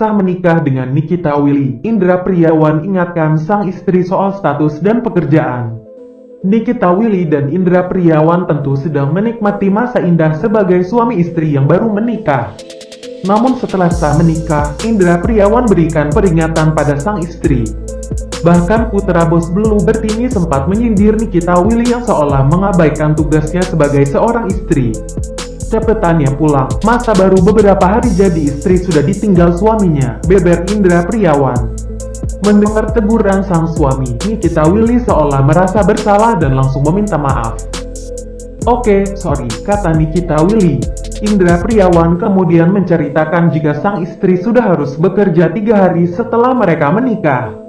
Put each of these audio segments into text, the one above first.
sah menikah dengan Nikita Willy. Indra Priawan ingatkan sang istri soal status dan pekerjaan. Nikita Willy dan Indra Priawan tentu sedang menikmati masa indah sebagai suami istri yang baru menikah. Namun setelah sah menikah, Indra Priawan berikan peringatan pada sang istri. Bahkan putra bos Blue Bertini sempat menyindir Nikita Willy yang seolah mengabaikan tugasnya sebagai seorang istri. Cepetannya pulang, masa baru beberapa hari jadi istri sudah ditinggal suaminya, beber Indra Priawan. Mendengar teguran sang suami, Nikita Willy seolah merasa bersalah dan langsung meminta maaf. Oke, sorry, kata Nikita Willy. Indra Priawan kemudian menceritakan jika sang istri sudah harus bekerja tiga hari setelah mereka menikah.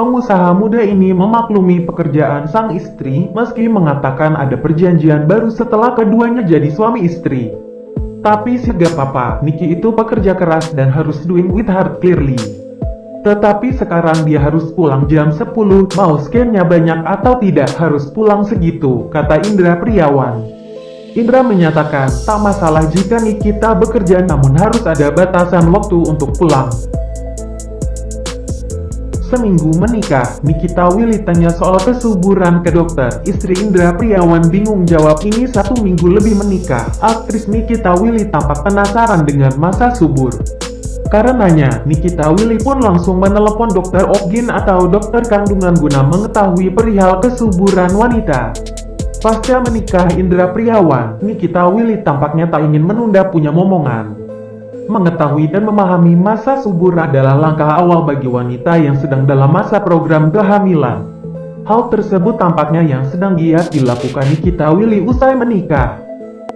Pengusaha muda ini memaklumi pekerjaan sang istri meski mengatakan ada perjanjian baru setelah keduanya jadi suami istri. Tapi sih gak apa-apa, Niki itu pekerja keras dan harus doing with heart clearly. Tetapi sekarang dia harus pulang jam 10, mau scannya banyak atau tidak harus pulang segitu, kata Indra Priawan. Indra menyatakan, tak masalah jika Nikita bekerja namun harus ada batasan waktu untuk pulang. Seminggu menikah, Nikita Willy tanya soal kesuburan ke dokter. Istri Indra Priawan bingung jawab ini satu minggu lebih menikah. Aktris Nikita Willy tampak penasaran dengan masa subur. Karenanya, Nikita Willy pun langsung menelepon dokter Ogin atau dokter kandungan guna mengetahui perihal kesuburan wanita. Pasca menikah Indra Priawan, Nikita Willy tampaknya tak ingin menunda punya momongan. Mengetahui dan memahami masa subur adalah langkah awal bagi wanita yang sedang dalam masa program kehamilan. Hal tersebut tampaknya yang sedang giat dilakukan Nikita Willy usai menikah.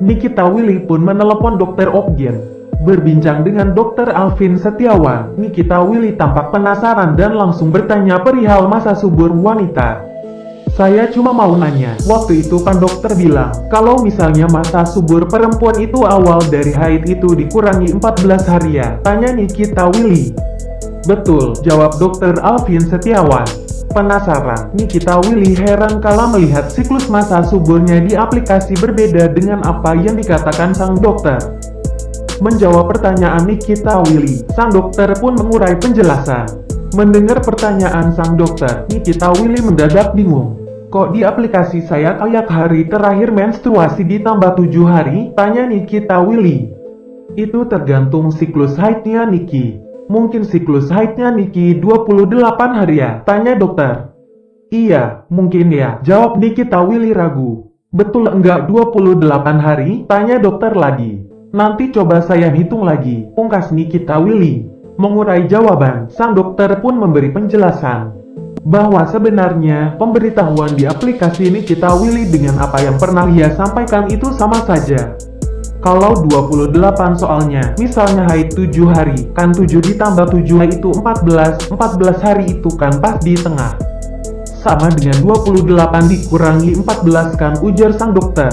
Nikita Willy pun menelepon dokter Oggen. Berbincang dengan dokter Alvin Setiawan, Nikita Willy tampak penasaran dan langsung bertanya perihal masa subur wanita. Saya cuma mau nanya, waktu itu kan dokter bilang, kalau misalnya masa subur perempuan itu awal dari haid itu dikurangi 14 hari ya? Tanya Nikita Willy. Betul, jawab dokter Alvin Setiawan. Penasaran, Nikita Willy heran kala melihat siklus masa suburnya di aplikasi berbeda dengan apa yang dikatakan sang dokter. Menjawab pertanyaan Nikita Willy, sang dokter pun mengurai penjelasan. Mendengar pertanyaan sang dokter, Nikita Willy mendadak bingung. Kok di aplikasi saya kayak hari terakhir menstruasi ditambah 7 hari? Tanya Nikita Willy. Itu tergantung siklus haidnya Niki. Mungkin siklus haidnya Niki 28 hari ya? Tanya dokter. Iya, mungkin ya. Jawab Nikita Willy ragu. Betul enggak 28 hari? Tanya dokter lagi. Nanti coba saya hitung lagi. Pungkas Nikita Willy. Mengurai jawaban, sang dokter pun memberi penjelasan bahwa sebenarnya pemberitahuan di aplikasi ini kita Willy dengan apa yang pernah ia sampaikan itu sama saja. Kalau 28 soalnya, misalnya haid 7 hari, kan 7 ditambah 7 itu 14, 14 hari itu kan pas di tengah. Sama dengan 28 dikurangi 14 kan ujar sang dokter.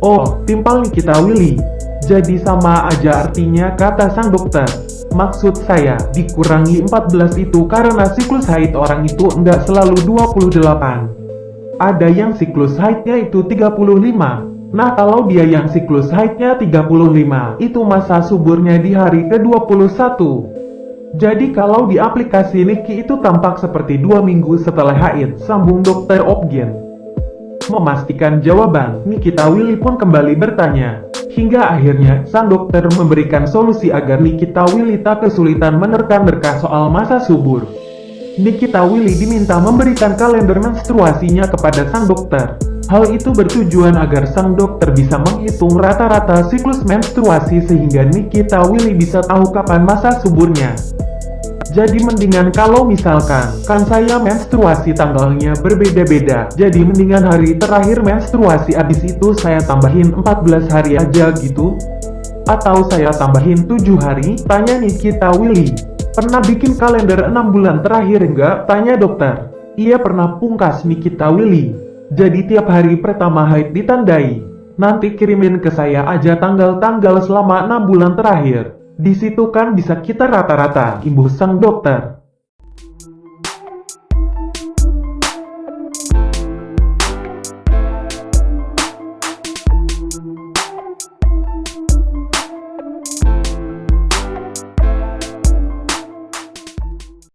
Oh, timpal kita Willy. Jadi sama aja artinya kata sang dokter. Maksud saya, dikurangi 14 itu karena siklus haid orang itu enggak selalu 28. Ada yang siklus haidnya itu 35. Nah kalau dia yang siklus haidnya 35, itu masa suburnya di hari ke-21. Jadi kalau di aplikasi Niki itu tampak seperti dua minggu setelah haid, sambung dokter Opgen. Memastikan jawaban, Nikita Willy pun kembali bertanya, Hingga akhirnya, sang dokter memberikan solusi agar Nikita Willy tak kesulitan menerka-nerka soal masa subur. Nikita Willy diminta memberikan kalender menstruasinya kepada sang dokter. Hal itu bertujuan agar sang dokter bisa menghitung rata-rata siklus menstruasi sehingga Nikita Willy bisa tahu kapan masa suburnya. Jadi mendingan kalau misalkan, kan saya menstruasi tanggalnya berbeda-beda. Jadi mendingan hari terakhir menstruasi abis itu saya tambahin 14 hari aja gitu. Atau saya tambahin 7 hari? Tanya Nikita Willy. Pernah bikin kalender 6 bulan terakhir enggak? Tanya dokter. Iya pernah pungkas Nikita Willy. Jadi tiap hari pertama haid ditandai. Nanti kirimin ke saya aja tanggal-tanggal selama 6 bulan terakhir. Di situ kan bisa kita rata-rata, imbuh sang dokter.